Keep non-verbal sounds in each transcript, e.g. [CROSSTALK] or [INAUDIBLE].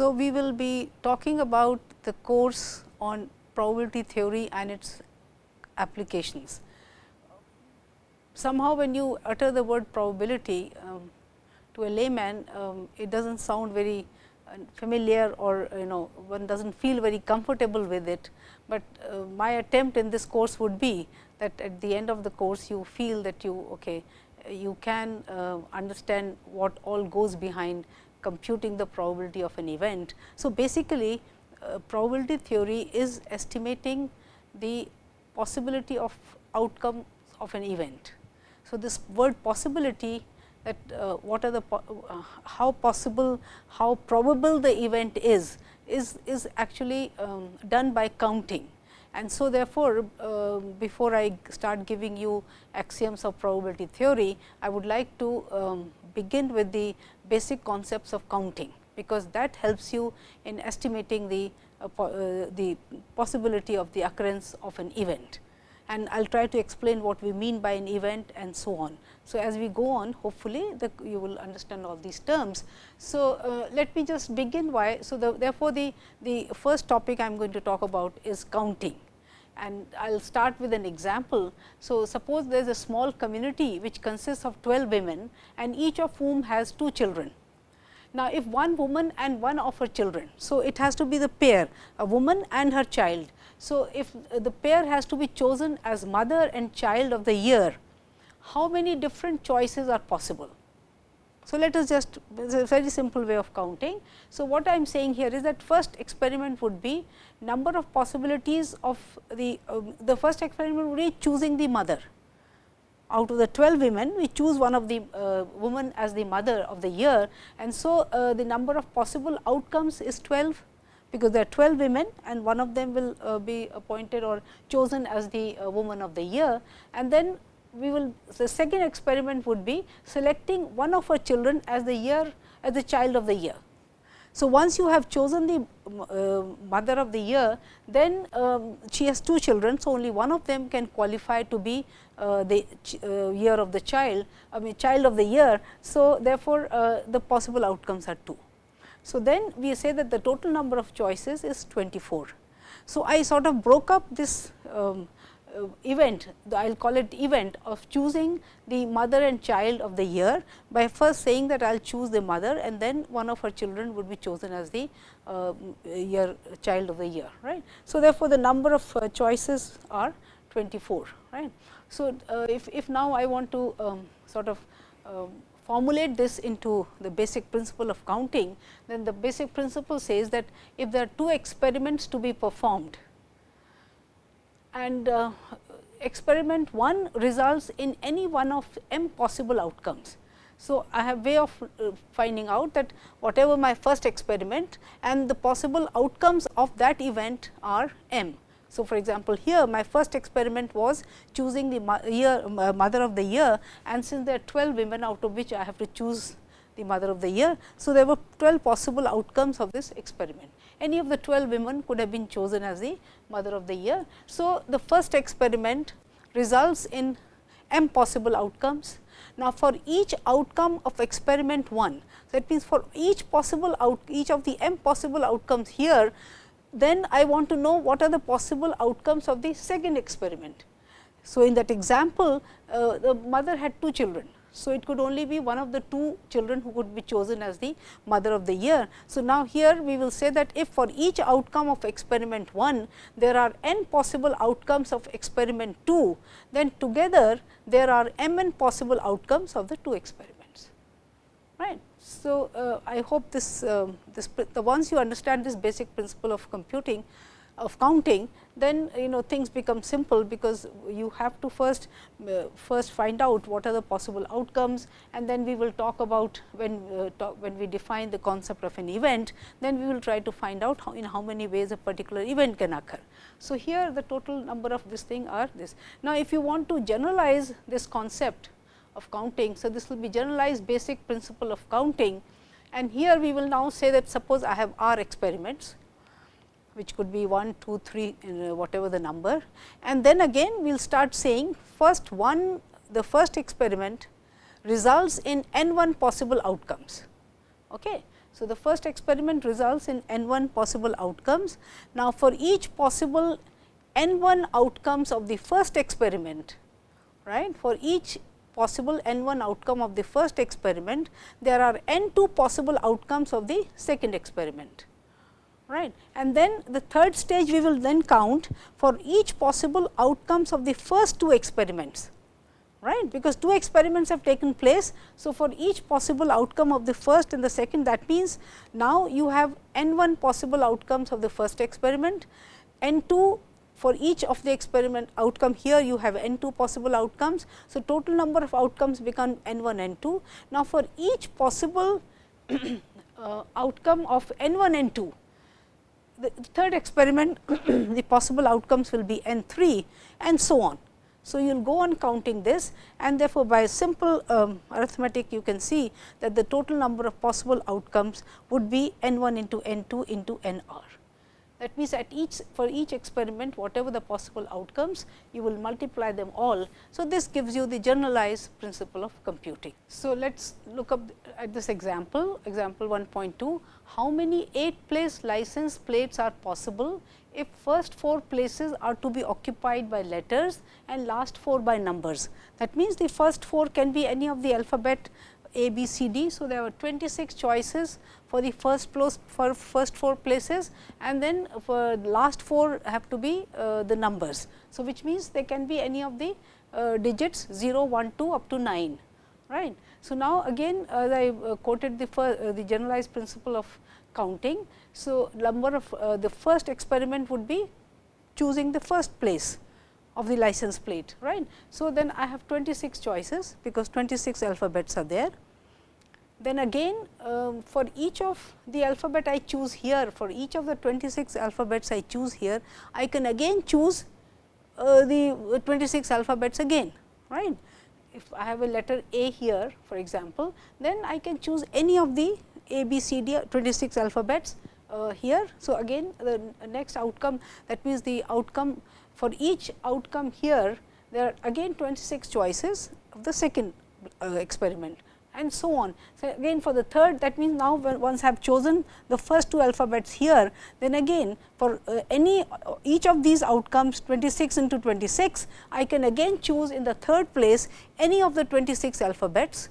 So, we will be talking about the course on probability theory and its applications. Somehow when you utter the word probability um, to a layman, um, it does not sound very uh, familiar or you know one does not feel very comfortable with it, but uh, my attempt in this course would be that at the end of the course you feel that you okay, you can uh, understand what all goes behind computing the probability of an event. So, basically uh, probability theory is estimating the possibility of outcome of an event. So, this word possibility that uh, what are the po uh, how possible, how probable the event is, is, is actually um, done by counting. And so, therefore, uh, before I start giving you axioms of probability theory, I would like to um, begin with the basic concepts of counting, because that helps you in estimating the, uh, po uh, the possibility of the occurrence of an event. And I will try to explain what we mean by an event and so on. So, as we go on hopefully, the, you will understand all these terms. So, uh, let me just begin why. So, the, therefore, the, the first topic I am going to talk about is counting and I will start with an example. So, suppose there is a small community which consists of 12 women and each of whom has two children. Now, if one woman and one of her children, so it has to be the pair a woman and her child. So, if the pair has to be chosen as mother and child of the year, how many different choices are possible? So, let us just a very simple way of counting. So, what I am saying here is that first experiment would be number of possibilities of the uh, the first experiment would be choosing the mother. Out of the 12 women, we choose one of the uh, woman as the mother of the year and so uh, the number of possible outcomes is 12 because there are 12 women and one of them will uh, be appointed or chosen as the uh, woman of the year and then we will the second experiment would be selecting one of our children as the year as the child of the year. So, once you have chosen the uh, mother of the year, then um, she has two children. So, only one of them can qualify to be uh, the uh, year of the child, I mean child of the year. So, therefore, uh, the possible outcomes are 2. So, then we say that the total number of choices is 24. So, I sort of broke up this um, event, I will call it event of choosing the mother and child of the year by first saying that I will choose the mother and then one of her children would be chosen as the uh, year child of the year. right. So, therefore, the number of uh, choices are 24. right. So, uh, if, if now I want to um, sort of um, formulate this into the basic principle of counting, then the basic principle says that if there are two experiments to be performed, and uh, experiment 1 results in any one of m possible outcomes. So, I have way of uh, finding out that whatever my first experiment and the possible outcomes of that event are m. So, for example, here my first experiment was choosing the mo year uh, mother of the year and since there are 12 women out of which I have to choose the mother of the year. So, there were 12 possible outcomes of this experiment any of the 12 women could have been chosen as the mother of the year. So, the first experiment results in m possible outcomes. Now, for each outcome of experiment 1, that means, for each possible out each of the m possible outcomes here, then I want to know what are the possible outcomes of the second experiment. So, in that example, uh, the mother had two children. So, it could only be one of the two children who could be chosen as the mother of the year. So, now here we will say that if for each outcome of experiment 1, there are n possible outcomes of experiment 2, then together there are m n possible outcomes of the two experiments. Right. So, uh, I hope this, uh, this the once you understand this basic principle of computing, of counting, then you know things become simple because you have to first uh, first find out what are the possible outcomes and then we will talk about when uh, talk, when we define the concept of an event, then we will try to find out how in how many ways a particular event can occur. So, here the total number of this thing are this. Now, if you want to generalize this concept of counting, so this will be generalized basic principle of counting and here we will now say that suppose I have r experiments which could be 1, 2, 3 uh, whatever the number. And then again we will start saying first one the first experiment results in n 1 possible outcomes. Okay. So, the first experiment results in n 1 possible outcomes. Now, for each possible n 1 outcomes of the first experiment, right, for each possible n 1 outcome of the first experiment, there are n 2 possible outcomes of the second experiment. Right. And then the third stage we will then count for each possible outcomes of the first two experiments right because two experiments have taken place. So, for each possible outcome of the first and the second that means, now you have n 1 possible outcomes of the first experiment, n 2 for each of the experiment outcome here you have n 2 possible outcomes. So, total number of outcomes become n 1 n 2. Now, for each possible [COUGHS] uh, outcome of n 1 n 2 the third experiment [CLEARS THROAT] the possible outcomes will be n 3 and so on. So, you will go on counting this and therefore, by simple um, arithmetic you can see that the total number of possible outcomes would be n 1 into n 2 into n r. That means, at each for each experiment whatever the possible outcomes you will multiply them all. So, this gives you the generalized principle of computing. So, let us look up at this example example 1.2 how many 8 place license plates are possible if first 4 places are to be occupied by letters and last 4 by numbers. That means, the first 4 can be any of the alphabet a, B, C, D. So, there were 26 choices for the first for first 4 places and then for last 4 have to be uh, the numbers. So, which means they can be any of the uh, digits 0, 1, 2 up to 9. right. So, now again as I uh, quoted the first, uh, the generalized principle of counting. So, number of uh, the first experiment would be choosing the first place of the license plate right. So, then I have 26 choices because 26 alphabets are there. Then again um, for each of the alphabet I choose here for each of the 26 alphabets I choose here I can again choose uh, the 26 alphabets again right. If I have a letter A here for example, then I can choose any of the A, B, C, D 26 alphabets uh, here. So, again the next outcome that means the outcome for each outcome here, there are again 26 choices of the second uh, experiment and so on. So, again for the third that means, now once I have chosen the first two alphabets here, then again for uh, any uh, each of these outcomes 26 into 26, I can again choose in the third place any of the 26 alphabets.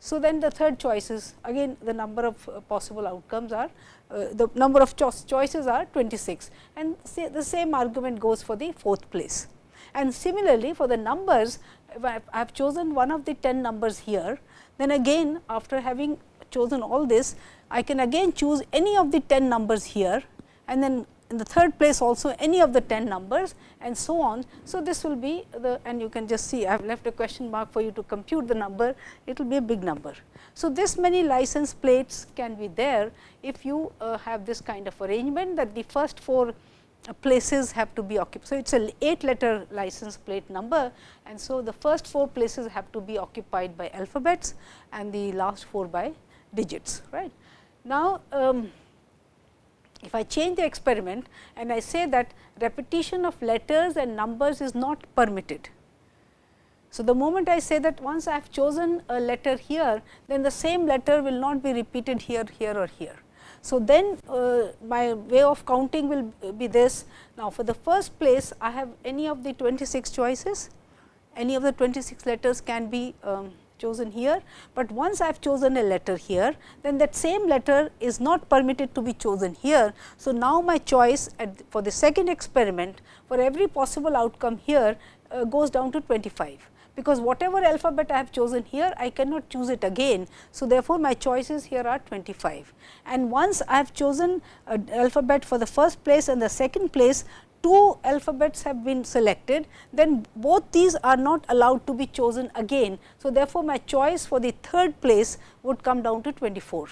So, then the third choices again the number of uh, possible outcomes are Uh, the number of cho choices are 26 and the same argument goes for the fourth place. And similarly, for the numbers I have chosen one of the 10 numbers here, then again after having chosen all this, I can again choose any of the 10 numbers here and then in the third place also any of the 10 numbers and so on. So, this will be the and you can just see I have left a question mark for you to compute the number, it will be a big number. So, this many license plates can be there if you uh, have this kind of arrangement that the first 4 uh, places have to be occupied. So, it is a 8 letter license plate number and so the first 4 places have to be occupied by alphabets and the last 4 by digits. right. Now, um, if I change the experiment and I say that repetition of letters and numbers is not permitted, so, the moment I say that once I have chosen a letter here, then the same letter will not be repeated here, here or here. So, then uh, my way of counting will be this. Now, for the first place I have any of the 26 choices, any of the 26 letters can be um, chosen here, but once I have chosen a letter here, then that same letter is not permitted to be chosen here. So, now my choice for the second experiment for every possible outcome here uh, goes down to 25 because whatever alphabet I have chosen here, I cannot choose it again. So, therefore, my choices here are 25 and once I have chosen an alphabet for the first place and the second place, two alphabets have been selected, then both these are not allowed to be chosen again. So, therefore, my choice for the third place would come down to 24.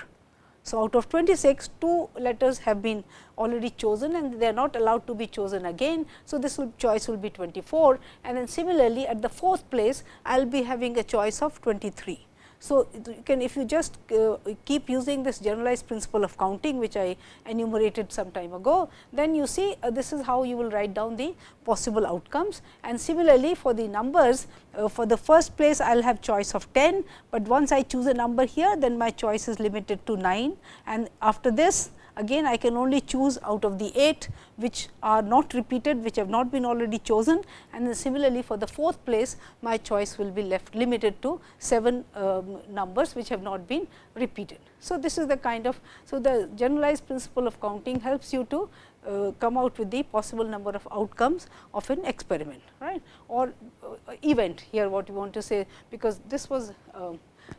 So, out of 26, two letters have been already chosen and they are not allowed to be chosen again. So, this will choice will be 24 and then similarly at the fourth place I will be having a choice of 23. So, you can if you just uh, keep using this generalized principle of counting which I enumerated some time ago, then you see uh, this is how you will write down the possible outcomes. And similarly for the numbers uh, for the first place I will have choice of 10, but once I choose a number here then my choice is limited to 9 and after this again I can only choose out of the 8 which are not repeated which have not been already chosen. And then similarly for the fourth place my choice will be left limited to 7 um, numbers which have not been repeated. So, this is the kind of so the generalized principle of counting helps you to uh, come out with the possible number of outcomes of an experiment right? Or uh, event here what you want to say because this was uh,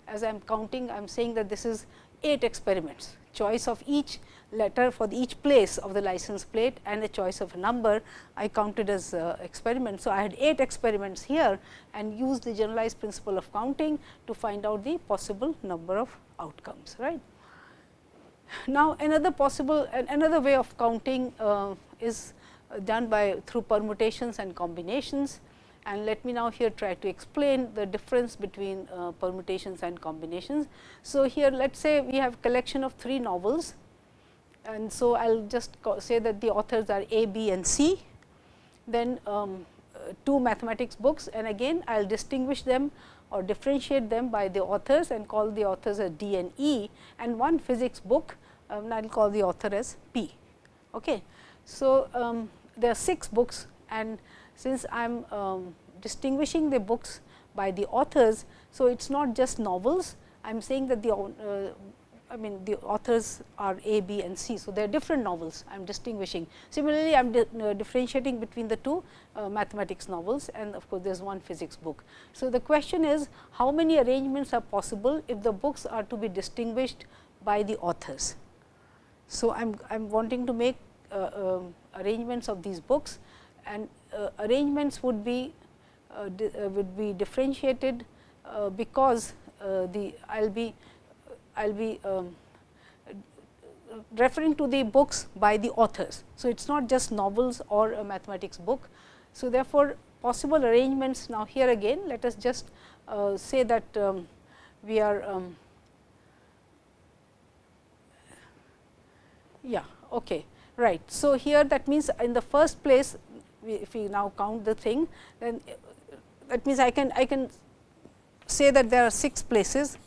as I am counting I am saying that this is 8 experiments. Choice of each letter for each place of the license plate and a choice of a number I counted as uh, experiment. So, I had 8 experiments here and used the generalized principle of counting to find out the possible number of outcomes. right. Now, another possible and another way of counting uh, is done by through permutations and combinations and let me now here try to explain the difference between uh, permutations and combinations. So, here let us say we have collection of 3 novels and so I will just say that the authors are A, B and C. Then um, uh, two mathematics books and again I will distinguish them or differentiate them by the authors and call the authors as D and E and one physics book um, I will call the author as P. Okay. So, um, there are 6 books and since I am um, distinguishing the books by the authors. So, it is not just novels, I am saying that the uh, I mean the authors are A, B and C. So, they are different novels I am distinguishing. Similarly, I am di uh, differentiating between the two uh, mathematics novels and of course, there is one physics book. So, the question is how many arrangements are possible if the books are to be distinguished by the authors. So, I am I am wanting to make uh, um, arrangements of these books and uh, arrangements would be uh, uh, would be differentiated because the I will be I will be um, referring to the books by the authors. So, it is not just novels or a mathematics book. So, therefore, possible arrangements now here again let us just uh, say that um, we are um, yeah okay right. So, here that means in the first place we, if we now count the thing then that means I can I can say that there are 6 places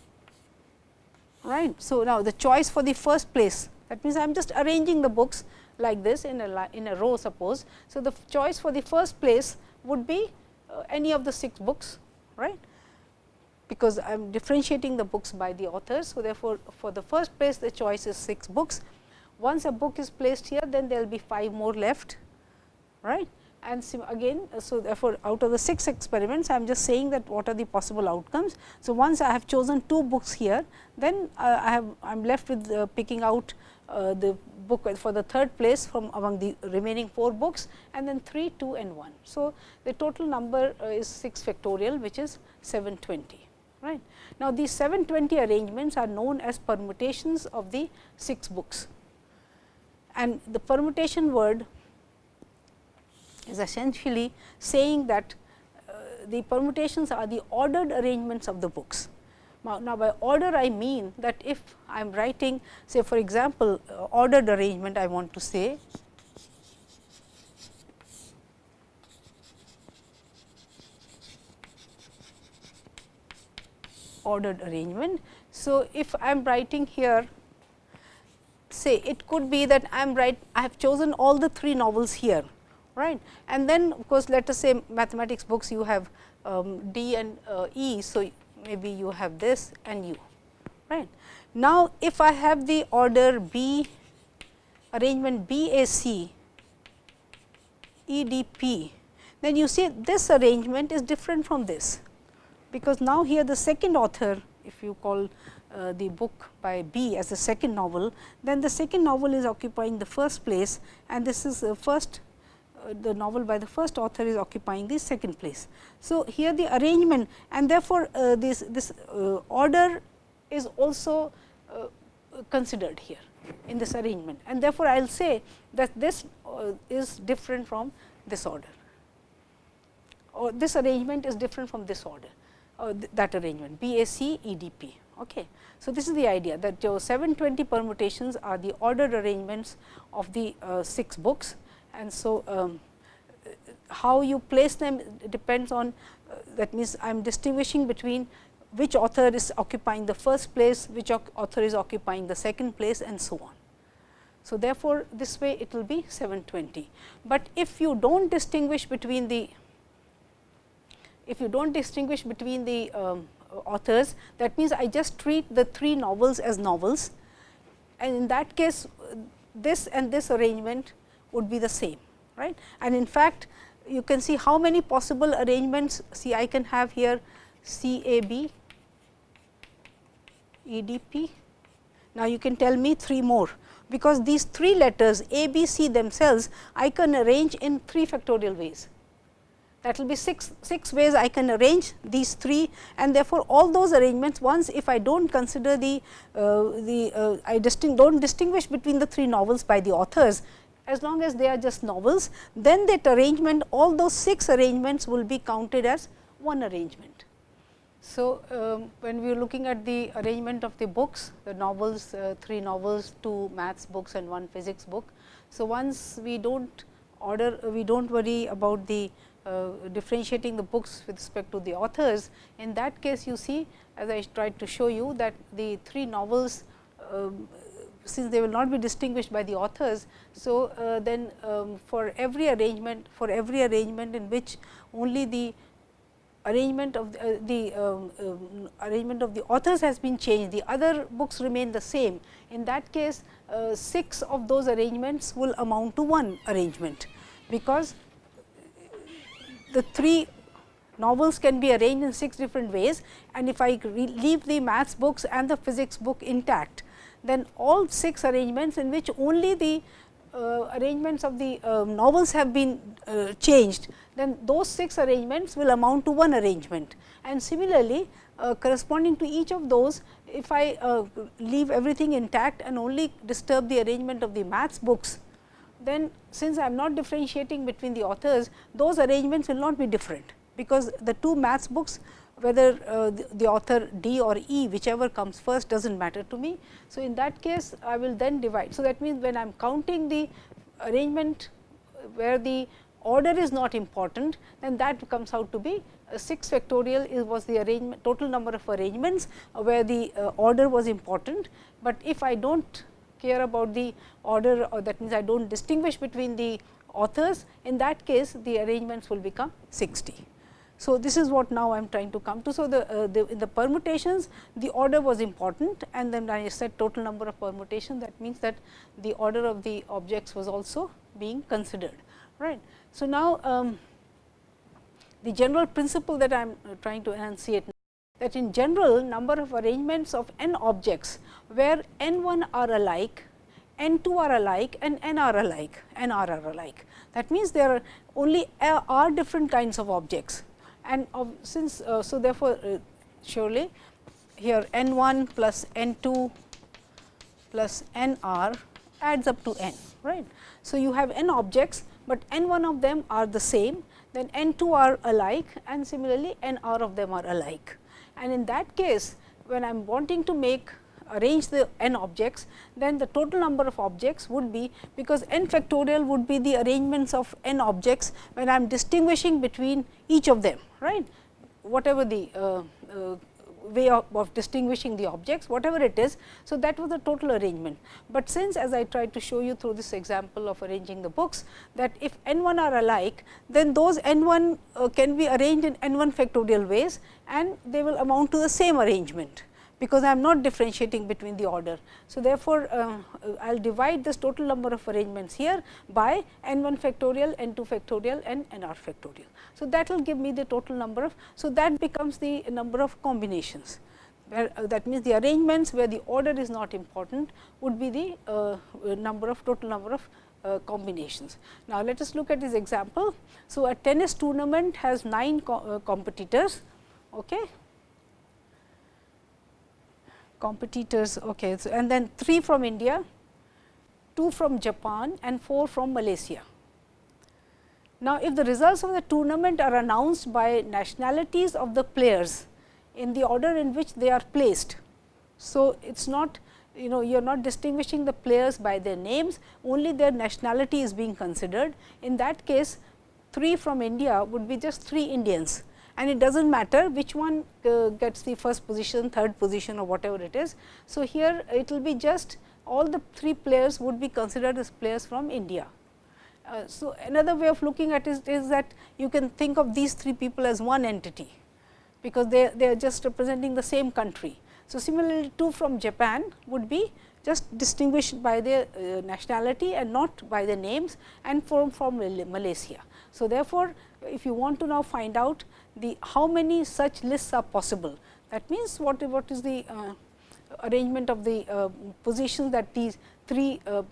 right. So, now the choice for the first place that means I am just arranging the books like this in a in a row suppose. So, the choice for the first place would be uh, any of the 6 books right because I am differentiating the books by the authors. So, therefore, for the first place the choice is 6 books. Once a book is placed here then there will be 5 more left right and again so therefore, out of the 6 experiments I am just saying that what are the possible outcomes. So, once I have chosen 2 books here then uh, I have I am left with uh, picking out uh, the book for the third place from among the remaining 4 books and then 3, 2 and 1. So, the total number uh, is 6 factorial which is 720 right. Now, these 720 arrangements are known as permutations of the 6 books and the permutation word is essentially saying that uh, the permutations are the ordered arrangements of the books. Now, now, by order I mean that if I am writing say for example, uh, ordered arrangement I want to say ordered arrangement. So, if I am writing here say it could be that I am right I have chosen all the three novels here right. And then of course, let us say mathematics books you have um, D and uh, E. So, maybe you have this and U right. Now, if I have the order B arrangement B A C E D P, then you see this arrangement is different from this, because now here the second author if you call uh, the book by B as the second novel, then the second novel is occupying the first place and this is the first the novel by the first author is occupying the second place. So, here the arrangement and therefore, uh, this, this uh, order is also uh, considered here in this arrangement and therefore, I will say that this uh, is different from this order or this arrangement is different from this order. uh, th that arrangement BAC EDP. Okay. So, this is the idea that your 720 permutations are the ordered arrangements of the uh, 6 books and so um, how you place them depends on uh, that means I am distinguishing between which author is occupying the first place, which author is occupying the second place and so on. So, therefore, this way it will be 720, but if you do not distinguish between the if you do not distinguish between the um, authors that means I just treat the three novels as novels and in that case this and this arrangement would be the same right and in fact you can see how many possible arrangements see I can have here C A B E D P. Now, you can tell me 3 more because these 3 letters A, B, C themselves I can arrange in 3 factorial ways. That will be 6, 6 ways I can arrange these 3 and therefore, all those arrangements once if I do not consider the, uh, the uh, I distinct, do not distinguish between the 3 novels by the authors as long as they are just novels, then that arrangement all those 6 arrangements will be counted as one arrangement. So, um, when we are looking at the arrangement of the books, the novels, uh, 3 novels, 2 maths books and 1 physics book. So, once we do not order, we do not worry about the uh, differentiating the books with respect to the authors. In that case, you see as I tried to show you that the 3 novels um, since they will not be distinguished by the authors. So, uh, then um, for every arrangement for every arrangement in which only the arrangement of the, uh, the um, um, arrangement of the authors has been changed, the other books remain the same. In that case, uh, 6 of those arrangements will amount to one arrangement, because the 3 novels can be arranged in 6 different ways and if I leave the maths books and the physics book intact, then all 6 arrangements in which only the uh, arrangements of the uh, novels have been uh, changed, then those 6 arrangements will amount to one arrangement. And similarly, uh, corresponding to each of those, if I uh, leave everything intact and only disturb the arrangement of the maths books, then since I am not differentiating between the authors, those arrangements will not be different, because the two maths books whether uh, the, the, author D or E whichever comes first does not matter to me. So, in that case I will then divide. So, that means, when I am counting the arrangement where the order is not important then that comes out to be 6 factorial is was the arrangement total number of arrangements where the uh, order was important, but if I do not care about the order or that means I do not distinguish between the authors in that case the arrangements will become 60. So, this is what now I am trying to come to. So, the, uh, the in the permutations the order was important and then I said total number of permutation that means that the order of the objects was also being considered. right? So, now um, the general principle that I am uh, trying to enunciate that in general number of arrangements of n objects where n 1 are alike n 2 are alike and n are alike n r are alike. That means, there are only uh, are different kinds of objects and since uh, so therefore, uh, surely here n 1 plus n 2 plus n r adds up to n right. So, you have n objects, but n 1 of them are the same then n 2 are alike and similarly n r of them are alike. And in that case when I am wanting to make arrange the n objects, then the total number of objects would be because n factorial would be the arrangements of n objects when I am distinguishing between each of them right whatever the uh, uh, way of, of, distinguishing the objects whatever it is. So, that was the total arrangement, but since as I tried to show you through this example of arranging the books that if n 1 are alike then those n 1 uh, can be arranged in n 1 factorial ways and they will amount to the same arrangement because I am not differentiating between the order. So, therefore, uh, I will divide this total number of arrangements here by n 1 factorial, n 2 factorial and n r factorial. So, that will give me the total number of. So, that becomes the number of combinations where uh, that means, the arrangements where the order is not important would be the uh, number of total number of uh, combinations. Now, let us look at this example. So, a tennis tournament has 9 co uh, competitors. Okay competitors okay so and then 3 from India, 2 from Japan and 4 from Malaysia. Now, if the results of the tournament are announced by nationalities of the players, in the order in which they are placed. So, it is not you know you are not distinguishing the players by their names, only their nationality is being considered. In that case, 3 from India would be just 3 Indians and it does not matter which one uh, gets the first position, third position or whatever it is. So, here it will be just all the 3 players would be considered as players from India. Uh, so, another way of looking at it is that you can think of these 3 people as one entity, because they, they are just representing the same country. So, similarly 2 from Japan would be just distinguished by their uh, nationality and not by their names and from, from Malaysia. So, therefore, if you want to now find out the how many such lists are possible, that means what, what is the uh, arrangement of the uh, positions that these three uh,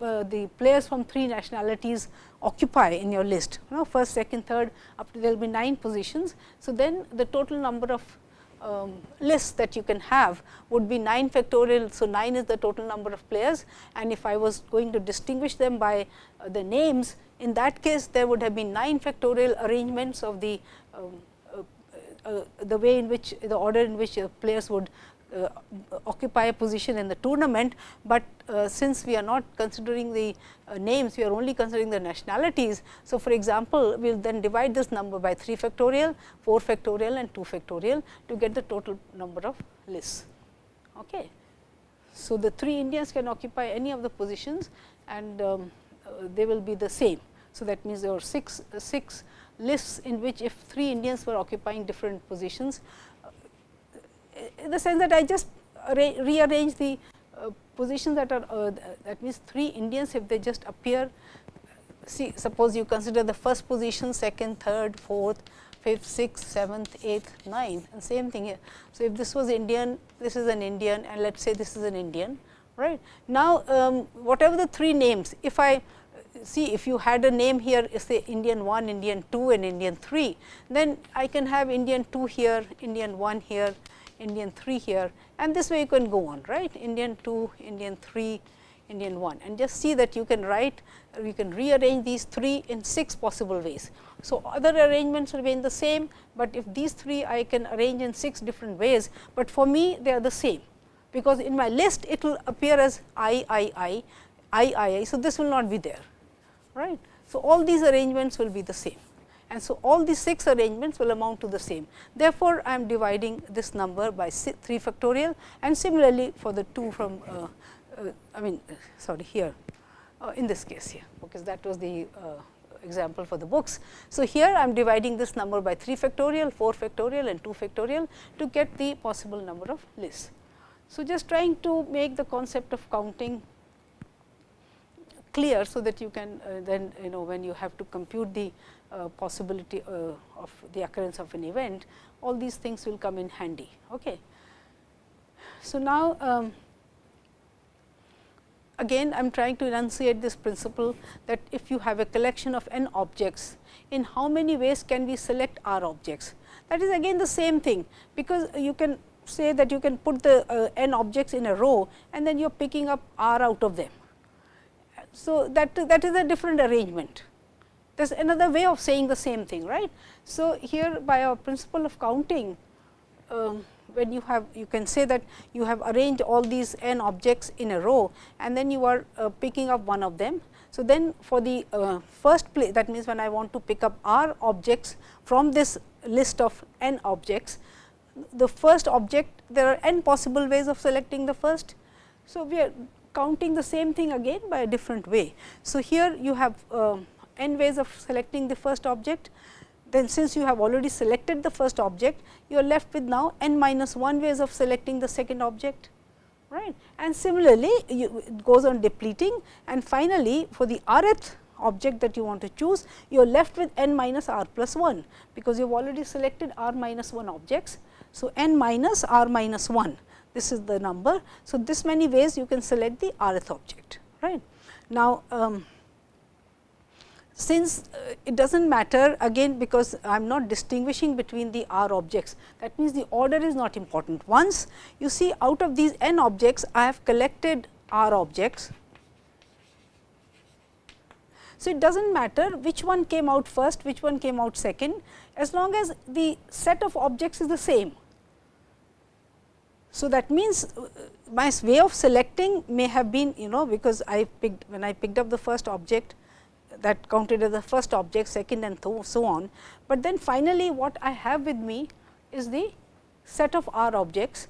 uh, the players from three nationalities occupy in your list. You know, first, second, third, up to there will be 9 positions. So, then the total number of um, lists that you can have would be 9 factorial. So, 9 is the total number of players and if I was going to distinguish them by uh, the names, in that case there would have been 9 factorial arrangements of the um, the way in which the order in which players would uh, occupy a position in the tournament, but uh, since we are not considering the uh, names, we are only considering the nationalities. So, for example, we will then divide this number by 3 factorial, 4 factorial and 2 factorial to get the total number of lists. Okay. So, the 3 Indians can occupy any of the positions and um, uh, they will be the same. So, that means there are 6, uh, 6 lists in which if 3 Indians were occupying different positions, in the sense that I just rearrange the uh, positions that are uh, that means 3 Indians if they just appear see suppose you consider the first position, second, third, fourth, fifth, sixth, seventh, eighth, ninth and same thing here. So, if this was Indian, this is an Indian and let us say this is an Indian right. Now, um, whatever the three names if I see if you had a name here say Indian 1, Indian 2 and Indian 3, then I can have Indian 2 here, Indian 1 here, Indian 3 here and this way you can go on right Indian 2, Indian 3, Indian 1 and just see that you can write you can rearrange these 3 in 6 possible ways. So, other arrangements remain the same, but if these 3 I can arrange in 6 different ways, but for me they are the same because in my list it will appear as I, I, I, I, I, I. So, this will not be there right. So, all these arrangements will be the same and so all these 6 arrangements will amount to the same. Therefore, I am dividing this number by 3 factorial and similarly for the 2 from uh, uh, I mean sorry here uh, in this case here because that was the uh, example for the books. So, here I am dividing this number by 3 factorial, 4 factorial and 2 factorial to get the possible number of lists. So, just trying to make the concept of counting clear, so that you can uh, then you know when you have to compute the uh, possibility uh, of the occurrence of an event, all these things will come in handy. Okay. So, now um, again I am trying to enunciate this principle that if you have a collection of n objects, in how many ways can we select r objects? That is again the same thing, because you can say that you can put the uh, n objects in a row and then you are picking up r out of them. So, that, that is a different arrangement there is another way of saying the same thing right. So, here by our principle of counting um, when you have you can say that you have arranged all these n objects in a row and then you are uh, picking up one of them. So, then for the uh, first place that means when I want to pick up r objects from this list of n objects the first object there are n possible ways of selecting the first. So, we are counting the same thing again by a different way. So, here you have uh, n ways of selecting the first object, then since you have already selected the first object, you are left with now n minus 1 ways of selecting the second object. right? And similarly, you, it goes on depleting and finally, for the rth object that you want to choose, you are left with n minus r plus 1, because you have already selected r minus 1 objects. So, n minus r minus 1, this is the number. So, this many ways you can select the rth object. right? Now, um, since uh, it does not matter again because I am not distinguishing between the r objects that means the order is not important. Once you see out of these n objects I have collected r objects. So, it does not matter which one came out first, which one came out second as long as the set of objects is the same. So, that means, uh, my way of selecting may have been you know because I picked when I picked up the first object that counted as the first object, second and so on. But then finally, what I have with me is the set of R objects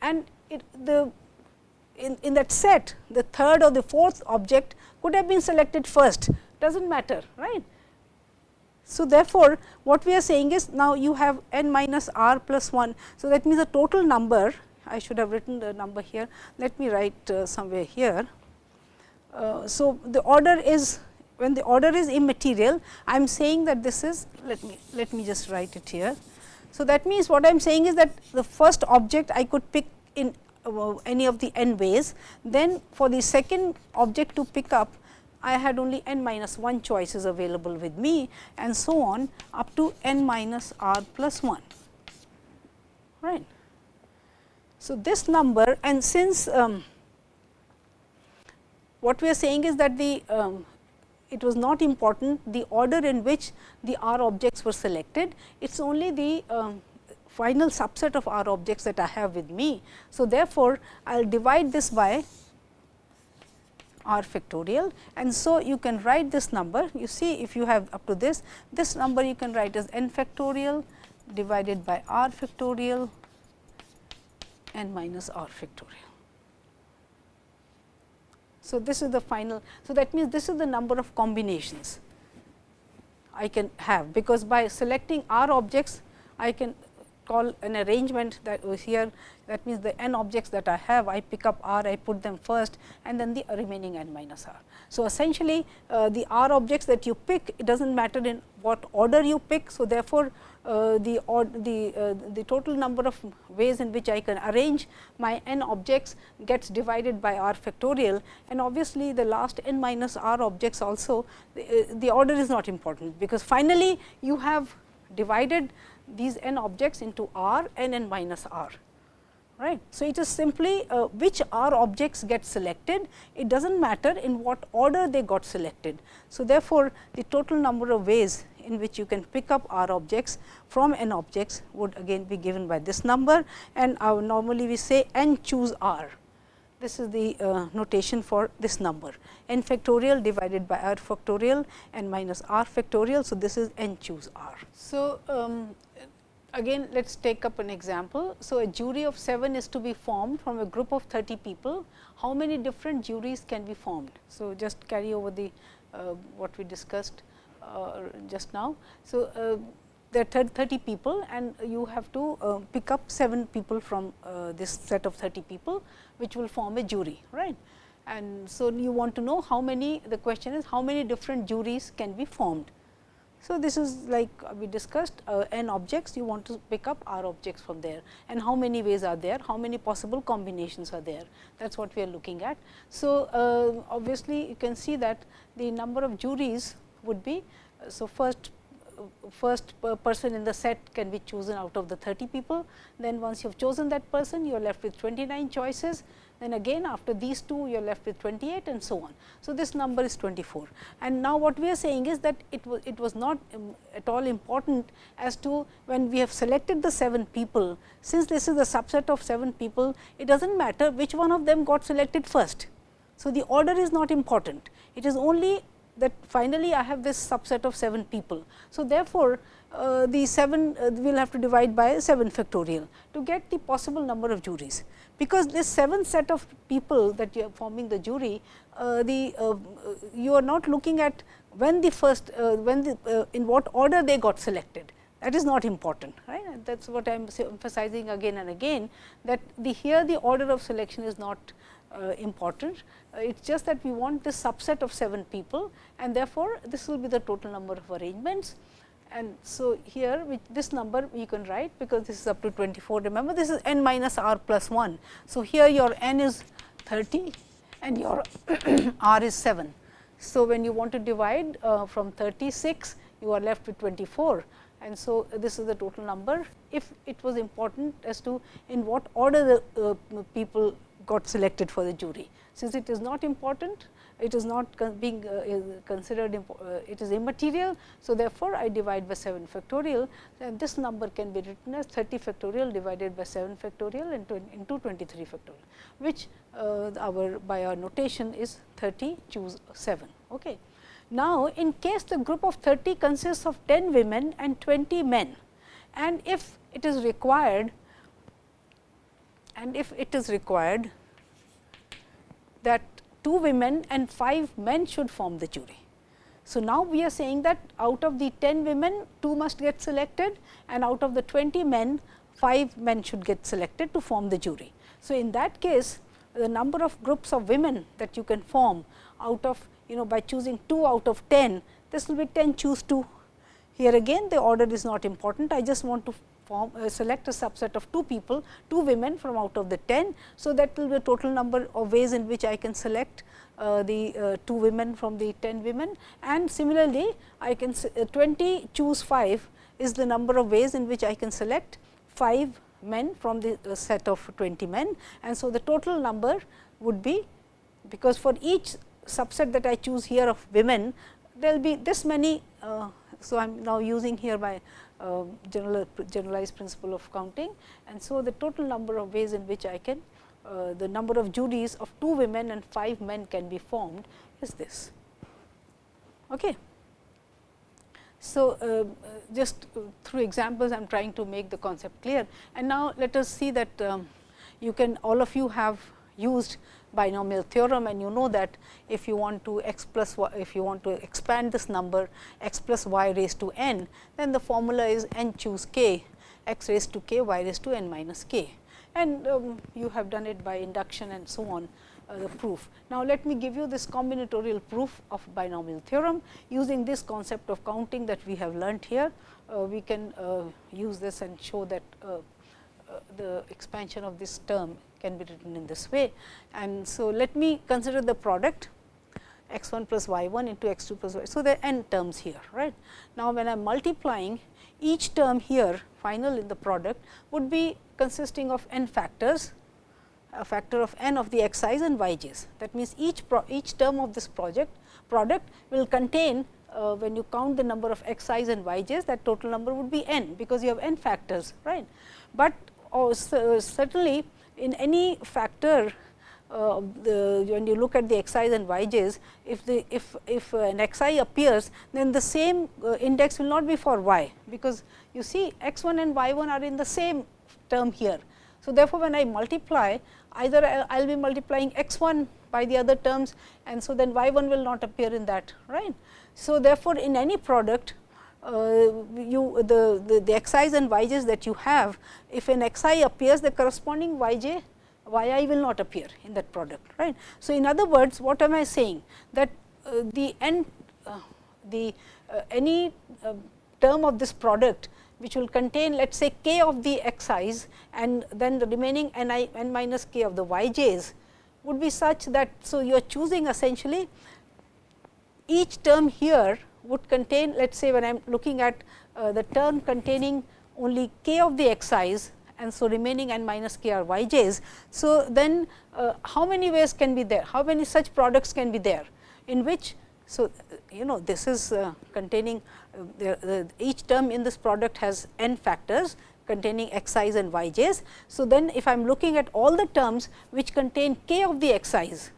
and it, the in, in that set the third or the fourth object could have been selected first does not matter right. So, therefore, what we are saying is now you have n minus r plus 1. So, that means the total number I should have written the number here let me write uh, somewhere here. Uh, so, the order is when the order is immaterial I am saying that this is let me let me just write it here. So, that means what I am saying is that the first object I could pick in uh, any of the n ways, then for the second object to pick up I had only n minus 1 choices available with me and so on up to n minus r plus 1 right. So, this number and since um, what we are saying is that the um, it was not important the order in which the R objects were selected, it is only the um, final subset of R objects that I have with me. So, therefore, I will divide this by R factorial and so you can write this number. You see if you have up to this, this number you can write as n factorial divided by R factorial n minus R factorial. So, this is the final. So, that means this is the number of combinations I can have, because by selecting R objects, I can call an arrangement that was here that means the n objects that I have I pick up r I put them first and then the remaining n minus r. So, essentially uh, the r objects that you pick it does not matter in what order you pick. So, therefore, uh, the the uh, the total number of ways in which I can arrange my n objects gets divided by r factorial and obviously, the last n minus r objects also the, uh, the order is not important, because finally, you have divided these n objects into r n n minus r. Right. So, it is simply uh, which r objects get selected, it does not matter in what order they got selected. So, therefore, the total number of ways in which you can pick up r objects from n objects would again be given by this number and normally we say n choose r. This is the uh, notation for this number n factorial divided by r factorial n minus r factorial. So, this is n choose r. So, um, again let us take up an example. So, a jury of 7 is to be formed from a group of 30 people. How many different juries can be formed? So, just carry over the uh, what we discussed just now. So, uh, there are 30 people and you have to uh, pick up 7 people from uh, this set of 30 people, which will form a jury, right. And so, you want to know how many, the question is how many different juries can be formed. So, this is like we discussed uh, n objects you want to pick up r objects from there and how many ways are there, how many possible combinations are there that is what we are looking at. So, uh, obviously, you can see that the number of juries would be. So, first first person in the set can be chosen out of the 30 people. Then once you have chosen that person, you are left with 29 choices then again after these two you are left with 28 and so on. So, this number is 24 and now what we are saying is that it was it was not um, at all important as to when we have selected the 7 people since this is a subset of 7 people it does not matter which one of them got selected first. So, the order is not important it is only that finally, I have this subset of 7 people. So, therefore, uh, the 7 uh, we will have to divide by 7 factorial to get the possible number of juries. Because this 7 set of people that you are forming the jury, uh, the uh, you are not looking at when the first, uh, when the uh, in what order they got selected that is not important right that is what I am emphasizing again and again that the here the order of selection is not important. Uh, it is just that we want this subset of 7 people and therefore, this will be the total number of arrangements. And so, here this number you can write because this is up to 24. Remember this is n minus r plus 1. So, here your n is 30 and your [COUGHS] r is 7. So, when you want to divide uh, from 36 you are left with 24 and so this is the total number. If it was important as to in what order the uh, people got selected for the jury. Since it is not important, it is not being uh, considered uh, it is immaterial. So, therefore, I divide by 7 factorial and this number can be written as 30 factorial divided by 7 factorial into, into 23 factorial, which uh, our by our notation is 30 choose 7. Okay. Now, in case the group of 30 consists of 10 women and 20 men and if it is required and if it is required that 2 women and 5 men should form the jury. So, now we are saying that out of the 10 women 2 must get selected and out of the 20 men 5 men should get selected to form the jury. So, in that case the number of groups of women that you can form out of you know by choosing 2 out of 10 this will be 10 choose 2. Here again the order is not important I just want to form uh, select a subset of 2 people, 2 women from out of the 10. So, that will be the total number of ways in which I can select uh, the uh, 2 women from the 10 women and similarly, I can uh, 20 choose 5 is the number of ways in which I can select 5 men from the uh, set of 20 men and so the total number would be because for each subset that I choose here of women there will be this many. So, I am now using here my uh, general, generalized principle of counting and so the total number of ways in which I can uh, the number of juries of 2 women and 5 men can be formed is this. Okay. So, uh, just through examples I am trying to make the concept clear and now let us see that um, you can all of you have used binomial theorem and you know that if you want to x plus y, if you want to expand this number x plus y raised to n, then the formula is n choose k x raised to k y raised to n minus k and um, you have done it by induction and so on uh, the proof. Now, let me give you this combinatorial proof of binomial theorem using this concept of counting that we have learnt here. Uh, we can uh, use this and show that uh, the expansion of this term can be written in this way. And so, let me consider the product x 1 plus y 1 into x 2 plus y. So, there are n terms here right. Now, when I am multiplying each term here final in the product would be consisting of n factors a factor of n of the x i's and y j's. That means, each each term of this project product will contain uh, when you count the number of x i's and y j's that total number would be n because you have n factors right. But oh, so certainly in any factor uh, the, when you look at the x i's and y j's, if the if if uh, an x i appears, then the same uh, index will not be for y, because you see x 1 and y 1 are in the same term here. So, therefore, when I multiply either I will be multiplying x 1 by the other terms and so then y 1 will not appear in that right. So, therefore, in any product uh, you the, the, the x i's and y j's that you have, if an x i appears the corresponding y j y i will not appear in that product. right? So, in other words what am I saying that uh, the n uh, the uh, any uh, term of this product which will contain let us say k of the x i's and then the remaining n i n minus k of the y j's would be such that. So, you are choosing essentially each term here would contain let us say when I am looking at uh, the term containing only k of the x i's and so remaining n minus k are y j's. So, then uh, how many ways can be there, how many such products can be there in which so, you know this is uh, containing uh, the, the, each term in this product has n factors containing x i's and y j's. So, then if I am looking at all the terms which contain k of the x i's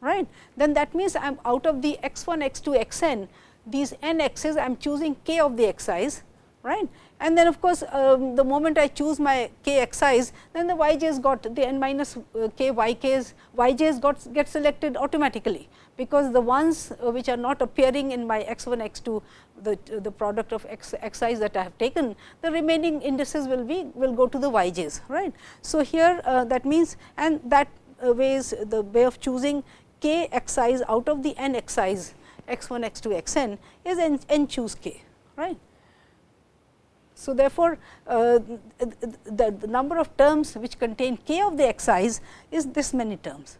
right, then that means I am out of the x 1 x 2 x n these n x's I am choosing k of the x i's right. And then of course, um, the moment I choose my k x i's then the y j's got the n minus uh, k y k's y j's got get selected automatically, because the ones uh, which are not appearing in my x 1 x 2 the, the product of x x i's that I have taken the remaining indices will be will go to the y j's right. So, here uh, that means and that uh, ways the way of choosing k x i's out of the n x i's x 1 x 2 x n is n, n choose k right. So, therefore, uh, the, the, number of terms which contain k of the x i's is this many terms.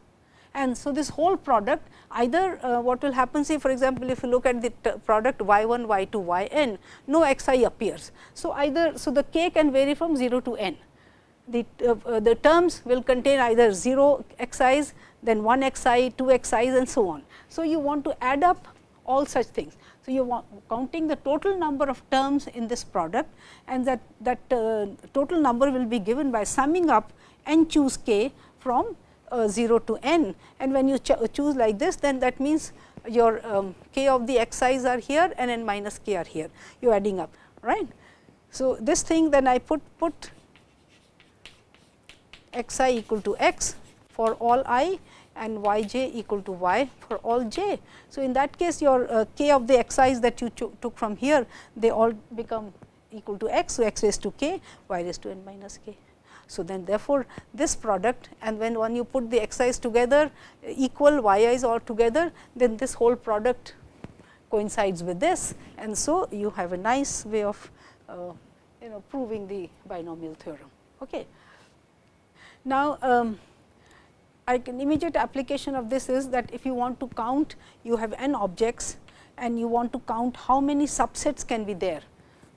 And so, this whole product either uh, what will happen say for example, if you look at the product y 1 y 2 y n no x i appears. So, either so the k can vary from 0 to n the, uh, uh, the terms will contain either 0 x i's then 1 xi, 2 x i's and so on. So, you want to add up all such things. So, you are counting the total number of terms in this product and that, that uh, total number will be given by summing up n choose k from uh, 0 to n and when you choose like this then that means your um, k of the xi's are here and n minus k are here you are adding up right. So, this thing then I put put x i equal to x for all i and y j equal to y for all j. So, in that case your uh, k of the x i's that you took from here they all become equal to x. So, x raised to k y raised to n minus k. So, then therefore, this product and when one you put the x i's together equal y i's all together then this whole product coincides with this and so you have a nice way of uh, you know proving the binomial theorem. Okay. Now, um, I can immediate application of this is that if you want to count you have n objects and you want to count how many subsets can be there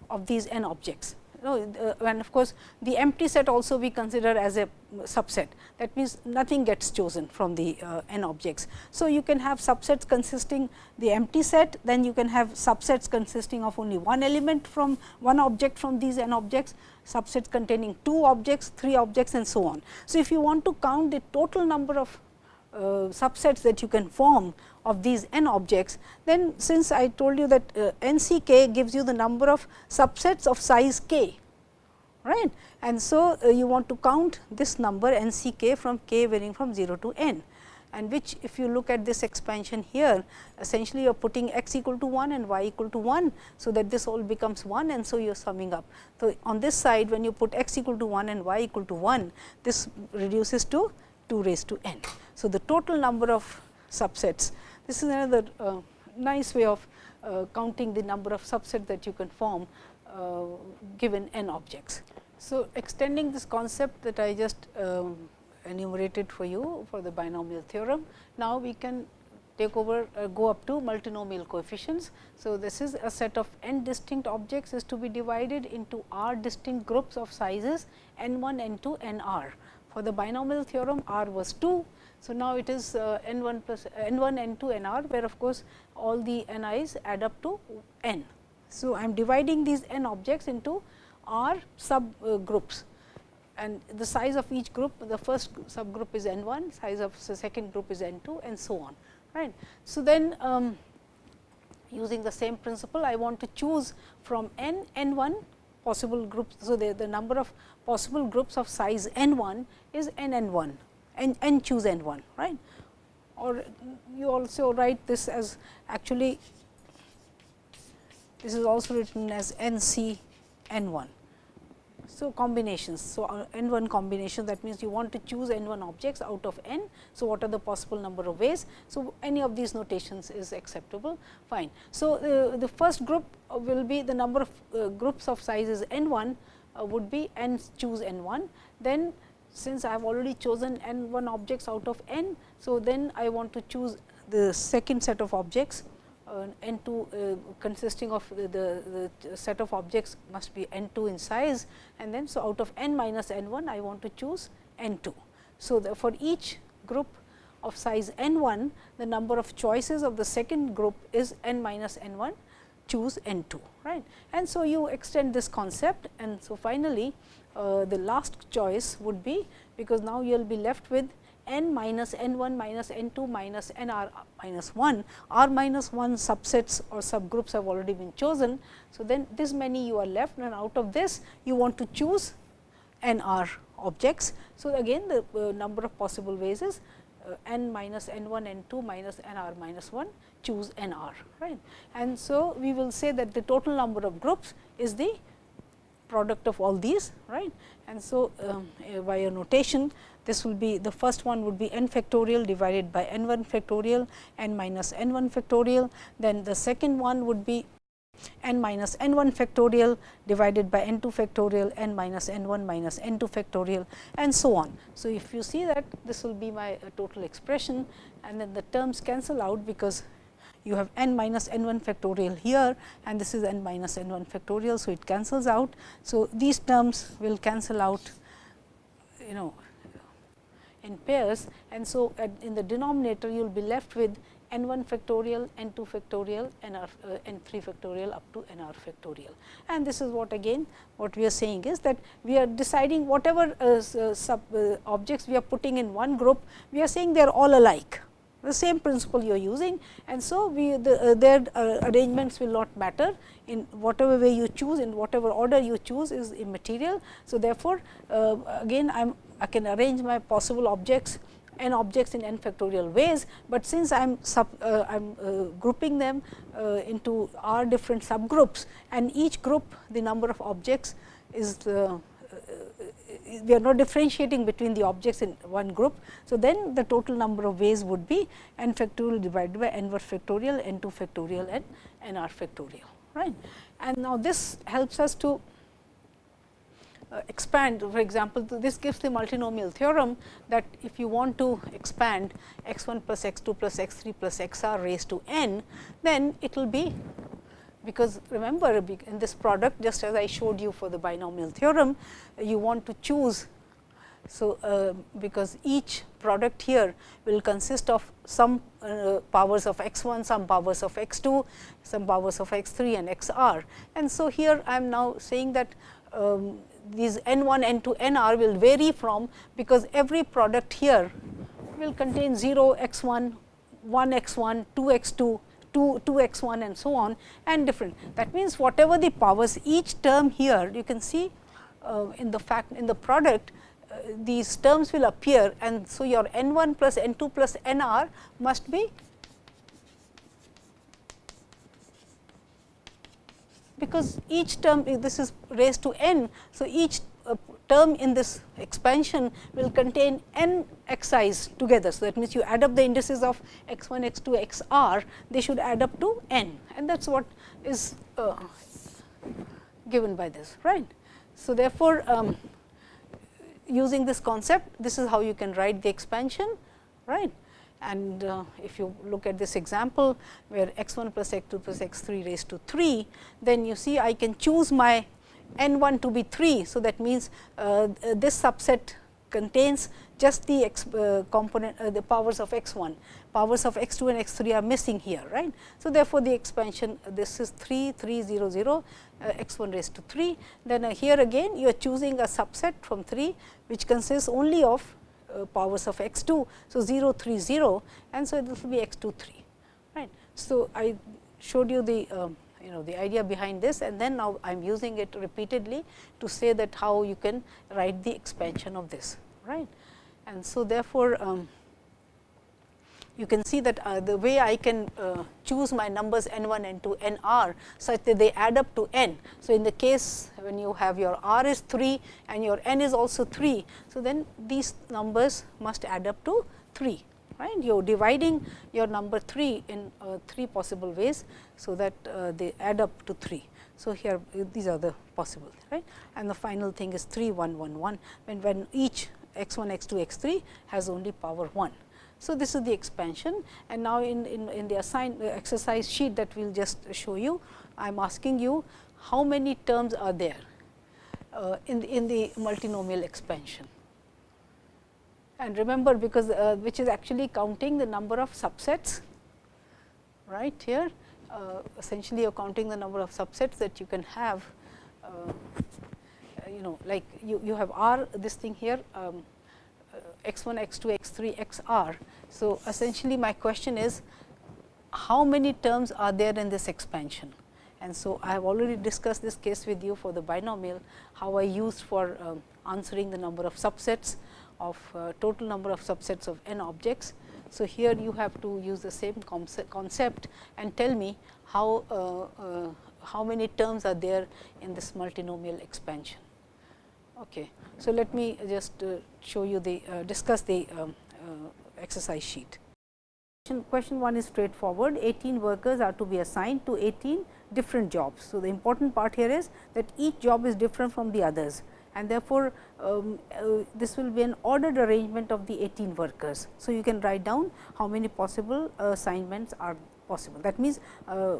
of these n objects. No, uh, and of course, the empty set also we consider as a subset that means nothing gets chosen from the uh, n objects. So, you can have subsets consisting the empty set then you can have subsets consisting of only one element from one object from these n objects subsets containing two objects, three objects and so on. So, if you want to count the total number of uh, subsets that you can form of these n objects, then since I told you that uh, n c k gives you the number of subsets of size k, right. And so, uh, you want to count this number n c k from k varying from 0 to n and which if you look at this expansion here essentially you are putting x equal to 1 and y equal to 1. So, that this all becomes 1 and so you are summing up. So, on this side when you put x equal to 1 and y equal to 1 this reduces to 2 raised to n. So, the total number of subsets this is another uh, nice way of uh, counting the number of subsets that you can form uh, given n objects. So, extending this concept that I just um, enumerated for you for the binomial theorem. Now, we can take over uh, go up to multinomial coefficients. So, this is a set of n distinct objects is to be divided into r distinct groups of sizes n 1, n 2, n r. For the binomial theorem r was 2. So, now it is uh, n 1 plus n 1, n 2, n r where of course, all the n i's add up to n. So, I am dividing these n objects into r sub uh, groups and the size of each group the first subgroup is n 1, size of the second group is n 2 and so on. right. So, then um, using the same principle I want to choose from n n 1 possible groups. So, the, the number of possible groups of size n 1 is n n 1 and n choose n 1 right or you also write this as actually this is also written as n c n 1 so, combinations. So, uh, n 1 combination that means you want to choose n 1 objects out of n. So, what are the possible number of ways? So, any of these notations is acceptable fine. So, uh, the first group will be the number of uh, groups of sizes n 1 uh, would be n choose n 1. Then since I have already chosen n 1 objects out of n. So, then I want to choose the second set of objects n 2 uh, consisting of the, the, set of objects must be n 2 in size and then so out of n minus n 1 I want to choose n 2. So, the, for each group of size n 1 the number of choices of the second group is n minus n 1 choose n 2 right. And so, you extend this concept and so finally, uh, the last choice would be because now you will be left with n minus n 1 minus n 2 minus n r minus 1, r minus 1 subsets or subgroups have already been chosen. So, then this many you are left and out of this you want to choose n r objects. So, again the uh, number of possible ways is uh, n minus n 1 n 2 minus n r minus 1 choose n r right. And so, we will say that the total number of groups is the product of all these right. And so, um, uh, by a notation this will be the first one would be n factorial divided by n 1 factorial n minus n 1 factorial. Then the second one would be n minus n 1 factorial divided by n 2 factorial n minus n 1 minus n 2 factorial and so on. So, if you see that this will be my uh, total expression and then the terms cancel out because you have n minus n 1 factorial here and this is n minus n 1 factorial. So, it cancels out. So, these terms will cancel out you know in pairs and so in the denominator you will be left with n 1 factorial, n 2 factorial, n r uh, n 3 factorial up to n r factorial. And this is what again what we are saying is that we are deciding whatever uh, uh sub uh, objects we are putting in one group, we are saying they are all alike the same principle you are using and so we the, uh, their uh, arrangements will not matter in whatever way you choose in whatever order you choose is immaterial. So, therefore, again I am I can arrange my possible objects n objects in n factorial ways, but since I am sub, uh, I am uh, grouping them uh, into r different subgroups and each group the number of objects is uh, we are not differentiating between the objects in one group. So, then the total number of ways would be n factorial divided by n 1 factorial, n 2 factorial and n r factorial right. And now, this helps us to uh, expand for example, this gives the multinomial theorem that if you want to expand x 1 plus x 2 plus x 3 plus x r raised to n, then it will be because remember in this product just as I showed you for the binomial theorem, you want to choose. So, uh, because each product here will consist of some uh, powers of x 1, some powers of x 2, some powers of x 3 and x r. And so, here I am now saying that um, these n 1, n 2, n r will vary from because every product here will contain 0 x 1, 1 x 1, 2 x 2, 2, 2 x 1 and so on and different. That means, whatever the powers each term here you can see uh, in the fact in the product uh, these terms will appear and so your n 1 plus n 2 plus n r must be because each term this is raised to n. So, each uh, term in this expansion will contain n xi's together. So, that means, you add up the indices of x 1, x 2, x r, they should add up to n and that is what is uh, given by this right. So, therefore, um, using this concept, this is how you can write the expansion right. And uh, if you look at this example, where x 1 plus x 2 plus x 3 raised to 3, then you see I can choose my n 1 to be 3. So, that means, uh, this subset contains just the x, uh, component uh, the powers of x 1, powers of x 2 and x 3 are missing here. right? So, therefore, the expansion this is 3 3 0 0 uh, x 1 raised to 3. Then uh, here again you are choosing a subset from 3, which consists only of uh, powers of x 2. So, 0 3 0 and so this will be x 2 3 right. So, I showed you the uh, you know the idea behind this and then now I am using it repeatedly to say that how you can write the expansion of this right. And so, therefore, um, you can see that uh, the way I can uh, choose my numbers n 1, n 2, n r such that they add up to n. So, in the case when you have your r is 3 and your n is also 3. So, then these numbers must add up to 3 right. You are dividing your number 3 in uh, 3 possible ways. So, that uh, they add up to 3. So, here these are the possible right and the final thing is 3 1 1 1 when, when each x 1 x 2 x 3 has only power 1. So, this is the expansion and now in, in, in the assigned uh, exercise sheet that we will just show you, I am asking you how many terms are there uh, in, the, in the multinomial expansion. And remember because uh, which is actually counting the number of subsets right here uh, essentially you are counting the number of subsets that you can have uh, you know like you, you have R this thing here um, x 1, x 2, x 3, x r. So, essentially my question is how many terms are there in this expansion? And so, I have already discussed this case with you for the binomial, how I used for um, answering the number of subsets of uh, total number of subsets of n objects. So, here you have to use the same concept and tell me how, uh, uh, how many terms are there in this multinomial expansion. Okay. So, let me just uh, show you the uh, discuss the um, uh, exercise sheet. Question 1 is straightforward 18 workers are to be assigned to 18 different jobs. So, the important part here is that each job is different from the others and therefore, um, uh, this will be an ordered arrangement of the 18 workers. So, you can write down how many possible assignments are possible. That means, uh,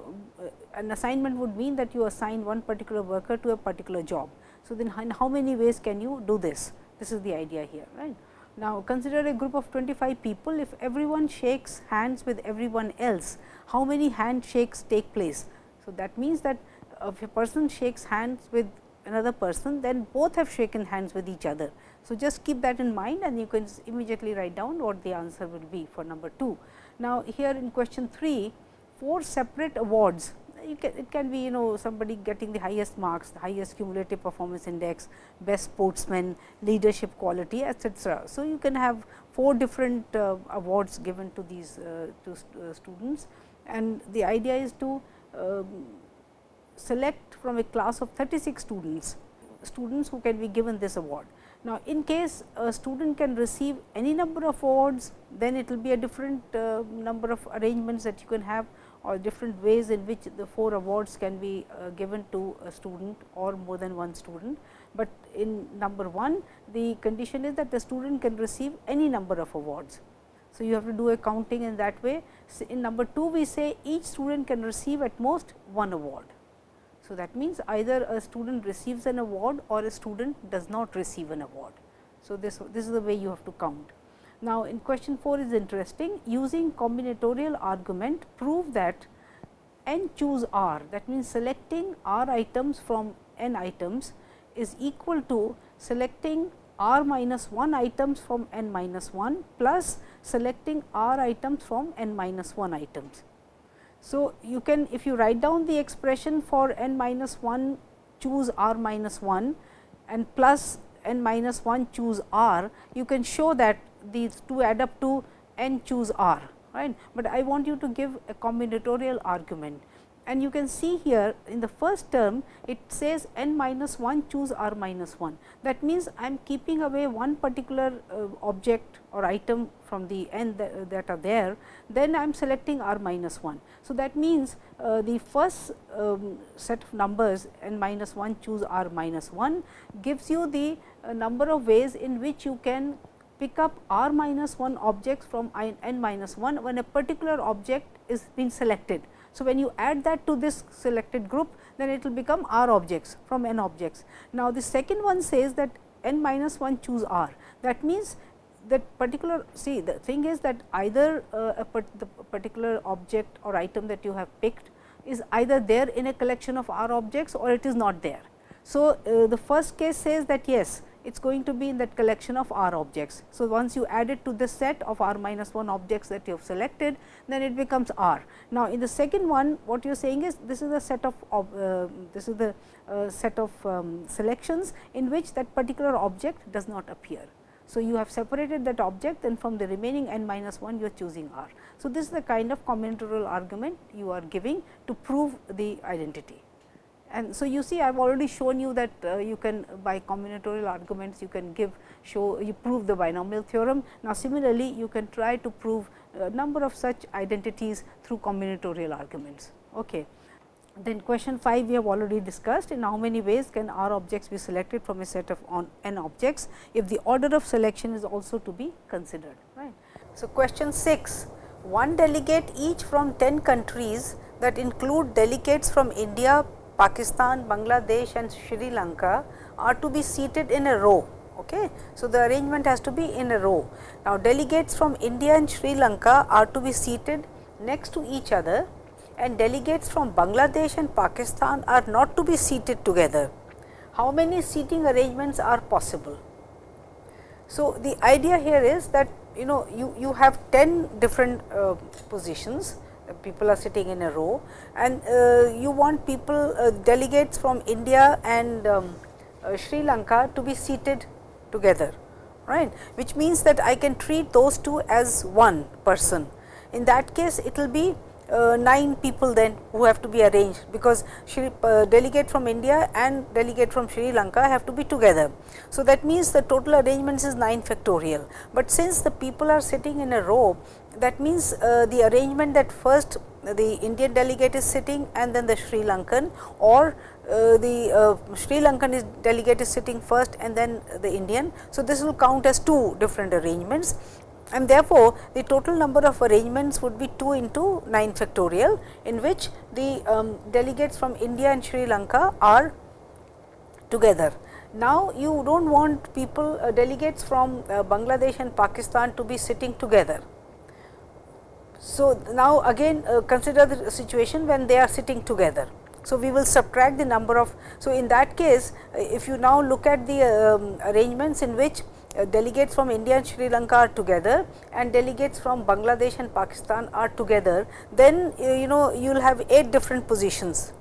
an assignment would mean that you assign one particular worker to a particular job. So, then in how many ways can you do this? This is the idea here, right. Now, consider a group of 25 people, if everyone shakes hands with everyone else, how many handshakes take place? So, that means that if a person shakes hands with another person, then both have shaken hands with each other. So, just keep that in mind and you can immediately write down what the answer will be for number 2. Now, here in question 3, four separate awards can, it can be you know somebody getting the highest marks, the highest cumulative performance index, best sportsman, leadership quality etc. So, you can have four different uh, awards given to these uh, to uh, students and the idea is to um, select from a class of 36 students, students who can be given this award. Now, in case a student can receive any number of awards, then it will be a different uh, number of arrangements that you can have or different ways in which the four awards can be uh, given to a student or more than one student. But in number 1, the condition is that the student can receive any number of awards. So, you have to do a counting in that way. So, in number 2, we say each student can receive at most one award. So, that means either a student receives an award or a student does not receive an award. So, this, this is the way you have to count. Now, in question 4 is interesting using combinatorial argument prove that n choose r that means selecting r items from n items is equal to selecting r minus 1 items from n minus 1 plus selecting r items from n minus 1 items. So, you can if you write down the expression for n minus 1 choose r minus 1 and plus n minus 1 choose r, you can show that these two add up to n choose r right, but I want you to give a combinatorial argument and you can see here in the first term it says n minus 1 choose r minus 1. That means, I am keeping away one particular uh, object or item from the n that, are there, then I am selecting r minus 1. So, that means, uh, the first um, set of numbers n minus 1 choose r minus 1 gives you the uh, number of ways in which you can pick up r minus 1 objects from n minus 1 when a particular object is being selected. So, when you add that to this selected group then it will become r objects from n objects. Now, the second one says that n minus 1 choose r that means that particular see the thing is that either uh, a part, the particular object or item that you have picked is either there in a collection of r objects or it is not there. So, uh, the first case says that yes it is going to be in that collection of r objects. So, once you add it to the set of r minus 1 objects that you have selected, then it becomes r. Now, in the second one what you are saying is this is a set of uh, this is the uh, set of um, selections in which that particular object does not appear. So, you have separated that object and from the remaining n minus 1 you are choosing r. So, this is the kind of combinatorial argument you are giving to prove the identity. And so, you see I have already shown you that uh, you can by combinatorial arguments you can give show you prove the binomial theorem. Now, similarly you can try to prove a number of such identities through combinatorial arguments. Okay. Then question 5 we have already discussed in how many ways can R objects be selected from a set of on n objects if the order of selection is also to be considered. Right. So, question 6 one delegate each from 10 countries that include delegates from India, Pakistan, Bangladesh and Sri Lanka are to be seated in a row. Okay. So, the arrangement has to be in a row. Now, delegates from India and Sri Lanka are to be seated next to each other and delegates from Bangladesh and Pakistan are not to be seated together. How many seating arrangements are possible? So, the idea here is that you know you, you have 10 different uh, positions people are sitting in a row and uh, you want people uh, delegates from India and um, uh, Sri Lanka to be seated together right which means that I can treat those two as one person. In that case it will be uh, 9 people then who have to be arranged because Shri, uh, delegate from India and delegate from Sri Lanka have to be together. So, that means the total arrangements is 9 factorial, but since the people are sitting in a row that means uh, the arrangement that first the Indian delegate is sitting and then the Sri Lankan or uh, the uh, Sri Lankan is delegate is sitting first and then the Indian. So, this will count as two different arrangements and therefore, the total number of arrangements would be 2 into 9 factorial in which the um, delegates from India and Sri Lanka are together now you do not want people uh, delegates from uh, Bangladesh and Pakistan to be sitting together. So, now again uh, consider the situation when they are sitting together. So, we will subtract the number of. So, in that case uh, if you now look at the um, arrangements in which uh, delegates from India and Sri Lanka are together and delegates from Bangladesh and Pakistan are together, then uh, you know you will have 8 different positions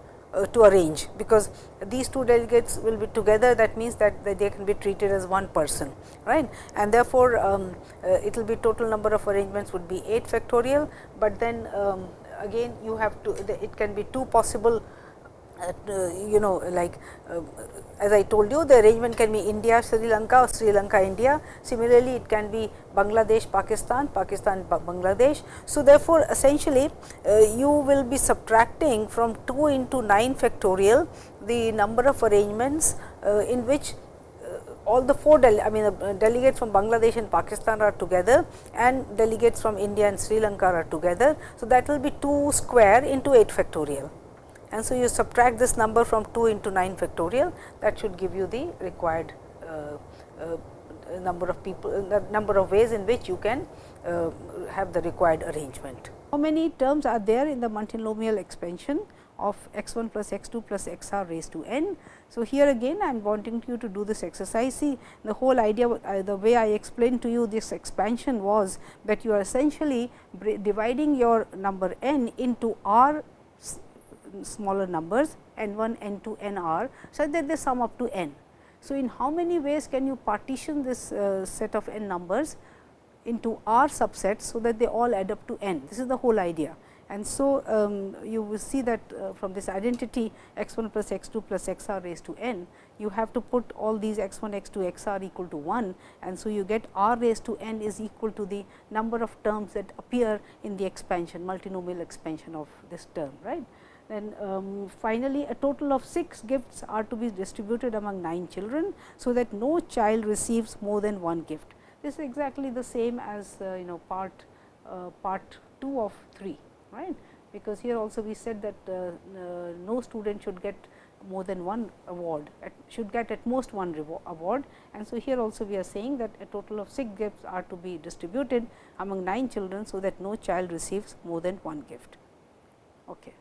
to arrange, because these two delegates will be together that means that, that they can be treated as one person right? And therefore, um, uh, it will be total number of arrangements would be 8 factorial, but then um, again you have to it can be two possible uh, you know like uh, as I told you the arrangement can be India, Sri Lanka or Sri Lanka, India. Similarly, it can be Bangladesh, Pakistan, Pakistan, Bangladesh. So, therefore, essentially uh, you will be subtracting from 2 into 9 factorial the number of arrangements uh, in which uh, all the four I mean uh, delegates from Bangladesh and Pakistan are together and delegates from India and Sri Lanka are together. So, that will be 2 square into 8 factorial and so you subtract this number from 2 into 9 factorial that should give you the required uh, uh, number of people uh, number of ways in which you can uh, have the required arrangement. How many terms are there in the multinomial expansion of x 1 plus x 2 plus x r raised to n. So, here again I am wanting you to do this exercise. See the whole idea uh, the way I explained to you this expansion was that you are essentially dividing your number n into r smaller numbers n 1, n 2, n r such that they sum up to n. So, in how many ways can you partition this uh, set of n numbers into r subsets, so that they all add up to n. This is the whole idea. And so, um, you will see that uh, from this identity x 1 plus x 2 plus x r raised to n, you have to put all these x 1, x 2, x r equal to 1. And so, you get r raised to n is equal to the number of terms that appear in the expansion multinomial expansion of this term right. Then um, finally, a total of 6 gifts are to be distributed among 9 children. So, that no child receives more than one gift. This is exactly the same as uh, you know part uh, part 2 of 3 right, because here also we said that uh, uh no student should get more than one award at, should get at most one award and so here also we are saying that a total of 6 gifts are to be distributed among 9 children. So, that no child receives more than one gift. Okay.